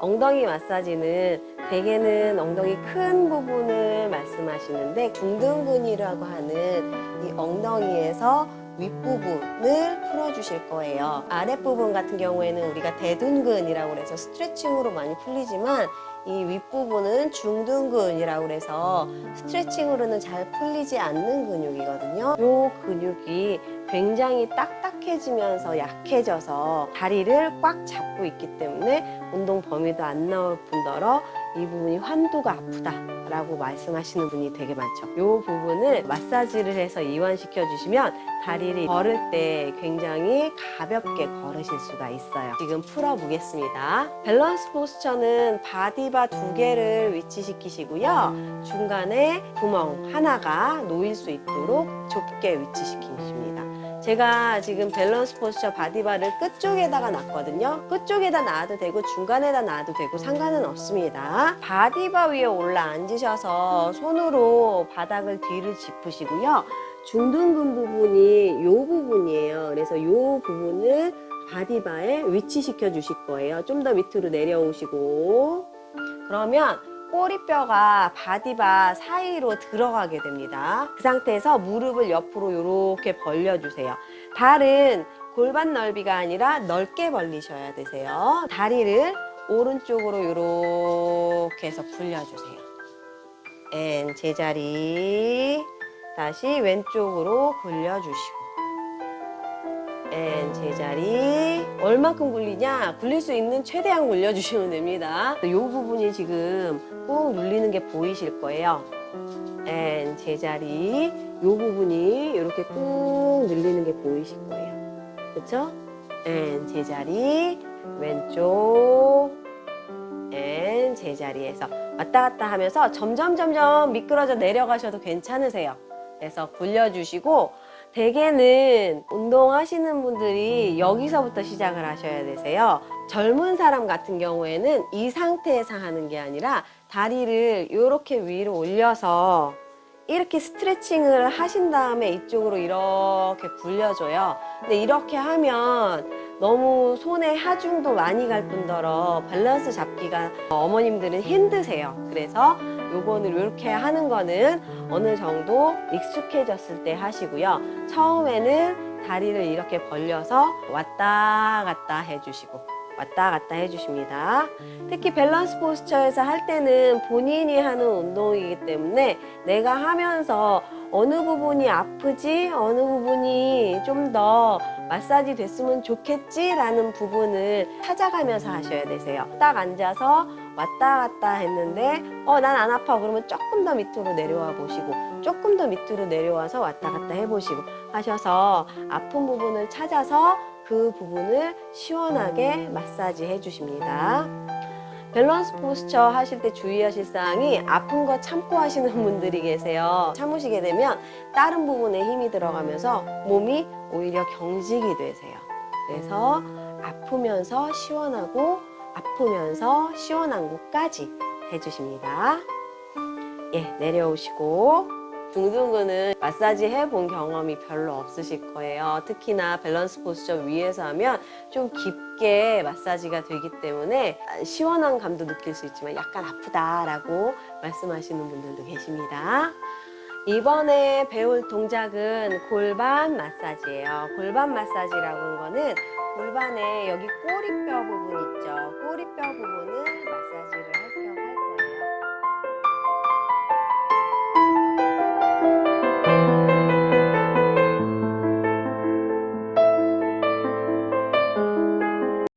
엉덩이 마사지는 대개는 엉덩이 큰 부분을 말씀하시는데 중등근이라고 하는 이 엉덩이에서 윗부분을 풀어주실 거예요. 아랫부분 같은 경우에는 우리가 대둔근이라고 해서 스트레칭으로 많이 풀리지만 이 윗부분은 중둔근이라고 해서 스트레칭으로는 잘 풀리지 않는 근육이거든요. 이 근육이 굉장히 딱딱 해지면서 약해져서 다리를 꽉 잡고 있기 때문에 운동 범위도 안 나올 뿐더러 이 부분이 환도가 아프다 라고 말씀하시는 분이 되게 많죠. 이 부분을 마사지를 해서 이완시켜 주시면 다리를 걸을 때 굉장히 가볍게 걸으실 수가 있어요. 지금 풀어 보겠습니다. 밸런스 포스처는 바디바 두 개를 위치시키시고요. 중간에 구멍 하나가 놓일 수 있도록 좁게 위치시키십니다 제가 지금 밸런스 포스처 바디바를 끝쪽에다가 놨거든요. 끝쪽에다 놔도 되고 중간에다 놔도 되고 상관은 없습니다. 바디바 위에 올라 앉으셔서 손으로 바닥을 뒤를 짚으시고요. 중둔근 부분이 이 부분이에요. 그래서 이 부분을 바디바에 위치시켜 주실 거예요. 좀 더 밑으로 내려오시고. 그러면 꼬리뼈가 바디바 사이로 들어가게 됩니다. 그 상태에서 무릎을 옆으로 이렇게 벌려주세요. 발은 골반 넓이가 아니라 넓게 벌리셔야 되세요. 다리를 오른쪽으로 이렇게 해서 굴려주세요. and 제자리 다시 왼쪽으로 굴려주시고 and 제자리. 얼만큼 굴리냐? 굴릴 수 있는 최대한 굴려주시면 됩니다. 이 부분이 지금 꾹 눌리는 게 보이실 거예요. and 제자리. 이 부분이 이렇게 꾹 눌리는 게 보이실 거예요. 그렇죠? and 제자리. 왼쪽. and 제자리에서 왔다 갔다 하면서 점점 점점 미끄러져 내려가셔도 괜찮으세요. 그래서 굴려주시고 대개는 운동하시는 분들이 여기서부터 시작을 하셔야 되세요. 젊은 사람 같은 경우에는 이 상태에서 하는 게 아니라 다리를 이렇게 위로 올려서 이렇게 스트레칭을 하신 다음에 이쪽으로 이렇게 굴려줘요. 근데 이렇게 하면 너무 손에 하중도 많이 갈 뿐더러 밸런스 잡기가 어머님들은 힘드세요. 그래서 요거는 이렇게 하는 거는 어느 정도 익숙해졌을 때 하시고요. 처음에는 다리를 이렇게 벌려서 왔다 갔다 해주시고 왔다 갔다 해주십니다. 특히 밸런스 포스처에서 할 때는 본인이 하는 운동이기 때문에 내가 하면서 어느 부분이 아프지 어느 부분이 좀 더 마사지 됐으면 좋겠지 라는 부분을 찾아가면서 하셔야 되세요. 딱 앉아서 왔다 갔다 했는데 어 난 안 아파. 그러면 조금 더 밑으로 내려와 보시고 조금 더 밑으로 내려와서 왔다 갔다 해보시고 하셔서 아픈 부분을 찾아서 그 부분을 시원하게 마사지 해주십니다. 밸런스 포스처 하실 때 주의하실 사항이 아픈 거 참고 하시는 분들이 계세요. 참으시게 되면 다른 부분에 힘이 들어가면서 몸이 오히려 경직이 되세요. 그래서 아프면서 시원하고 아프면서 시원한 곳까지 해주십니다. 예 내려오시고 중둔근은 마사지 해본 경험이 별로 없으실 거예요. 특히나 밸런스 포스처 위에서 하면 좀 깊게 마사지가 되기 때문에 시원한 감도 느낄 수 있지만 약간 아프다 라고 말씀하시는 분들도 계십니다. 이번에 배울 동작은 골반 마사지예요. 골반 마사지라고 하는 거는 골반에 여기 꼬리뼈 부분 있죠. 꼬리뼈 부분을 마사지를 할